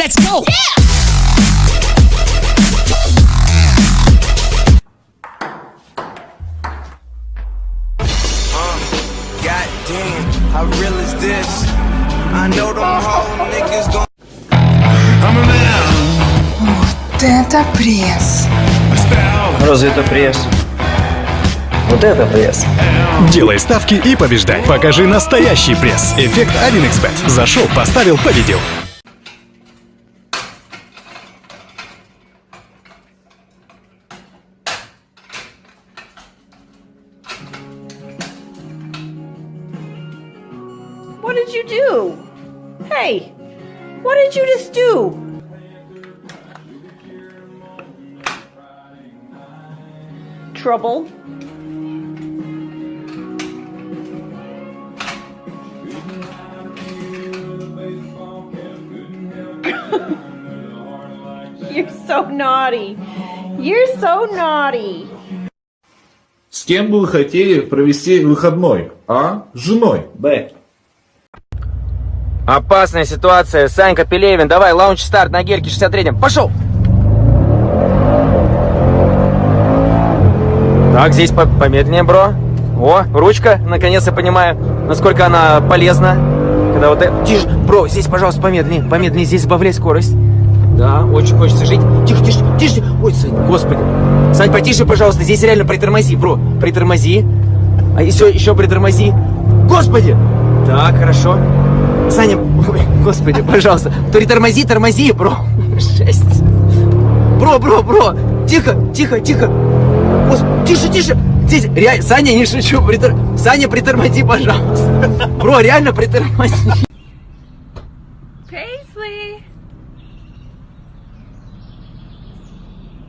Let's go! God damn, how real is this? I know them whole niggas gon' Вот это пресс. Разве это пресс? Вот это пресс. Делай ставки и побеждай. Покажи настоящий пресс. Эффект 1xbet. Зашел, поставил, победил. What did you do? Hey, what did you just do? Trouble. You're so naughty. You're so naughty. С кем бы вы хотели провести выходной? А? С женой. Б. Опасная ситуация. Санька Пелевин, давай, лаунч старт на гельке 63-м. Пошел! Так, здесь по помедленнее, бро. О, ручка, наконец-то понимаю, насколько она полезна. Когда вот это... Тише, бро, здесь, пожалуйста, помедленнее, помедленнее, здесь сбавляй скорость. Да, очень хочется жить. Тише, тише, тише. Ой, Сань, господи. Сань, потише, пожалуйста, здесь реально притормози, бро. Притормози. А еще, еще притормози. Господи! Так, хорошо. Саня, господи, пожалуйста. Притормози, тормози, бро. Жесть. Бро, бро, бро. Тихо, тихо, тихо. Гос- Тише, тише. Здесь реально, Саня, не шучу. Притор... Саня, притормози, пожалуйста. Бро, реально притормози. Paisley.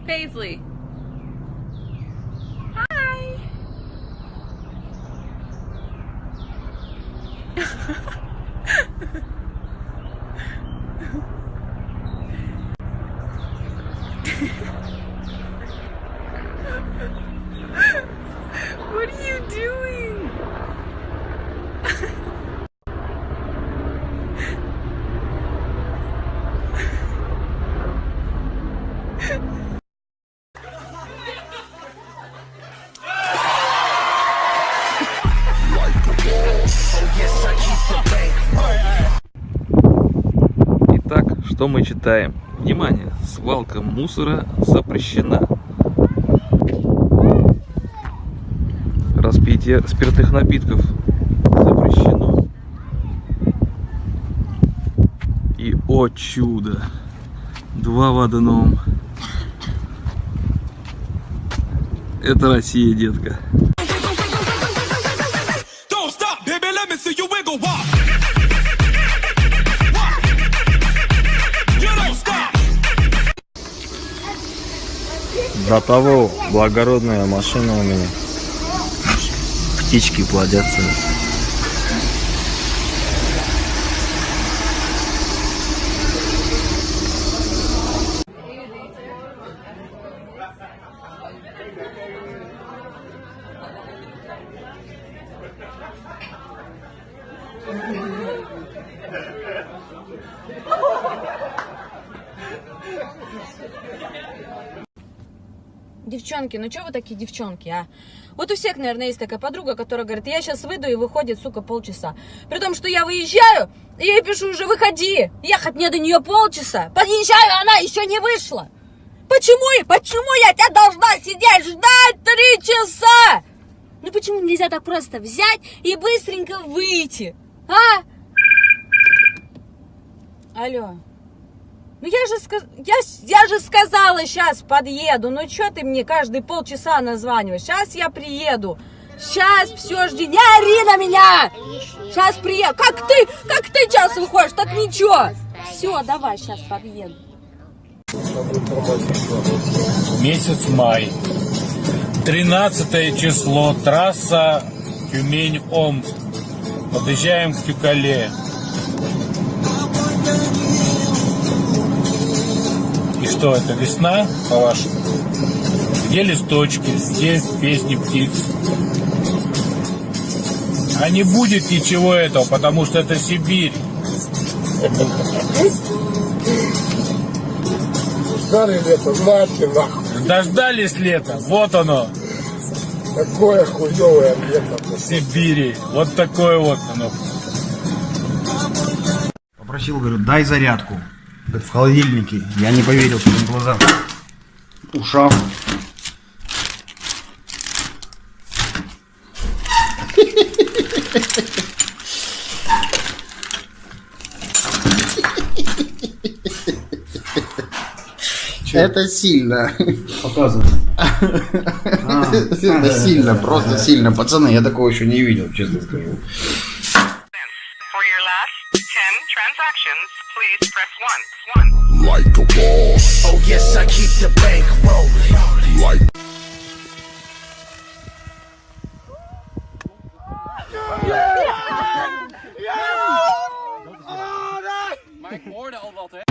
Paisley. Hi. what are you doing? что мы читаем? Внимание, свалка мусора запрещена. Распитие спиртных напитков запрещено. И, о чудо, два в одном. Это Россия, детка. До того благородная машина у меня. Птички плодятся. Девчонки, ну что вы такие девчонки, а? Вот у всех, наверное, есть такая подруга, которая говорит, я сейчас выйду и выходит, сука, полчаса. При том, что я выезжаю, и я ей пишу уже, выходи. Ехать мне до нее полчаса. Подъезжаю, она еще не вышла. Почему? Почему я тебя должна сидеть ждать три часа? Ну почему нельзя так просто взять и быстренько выйти? А? Алло. Ну я же, я, я же сказала, сейчас подъеду. Ну что ты мне каждые полчаса названиваешь? Сейчас я приеду. Сейчас, все, жди. Не ори на меня! Сейчас приеду. Как ты, как ты час выходишь? Так ничего. Все, давай, сейчас подъеду. Месяц май. 13 число. Трасса Тюмень-Омск. Подъезжаем к Тюкале. И что, это весна, по-вашему? Где листочки? Здесь песни птиц. А не будет ничего этого, потому что это Сибирь. ждали лето, знаете, нахуй. Дождались лета, вот оно, Такое хуевое лето. Сибири. Вот такое вот оно. Попросил, говорю, дай зарядку. В холодильнике. Я не поверил своим глазам. Ушам. Это сильно. Показывай. Это сильно, просто сильно. Пацаны, я такого еще не видел, честно скажу. please press 1. 1. Like a boss. Oh yes, I keep the bank rolling. Like Ja! Ja! Ja! Ja! Ja! Ja! Ja! Ja!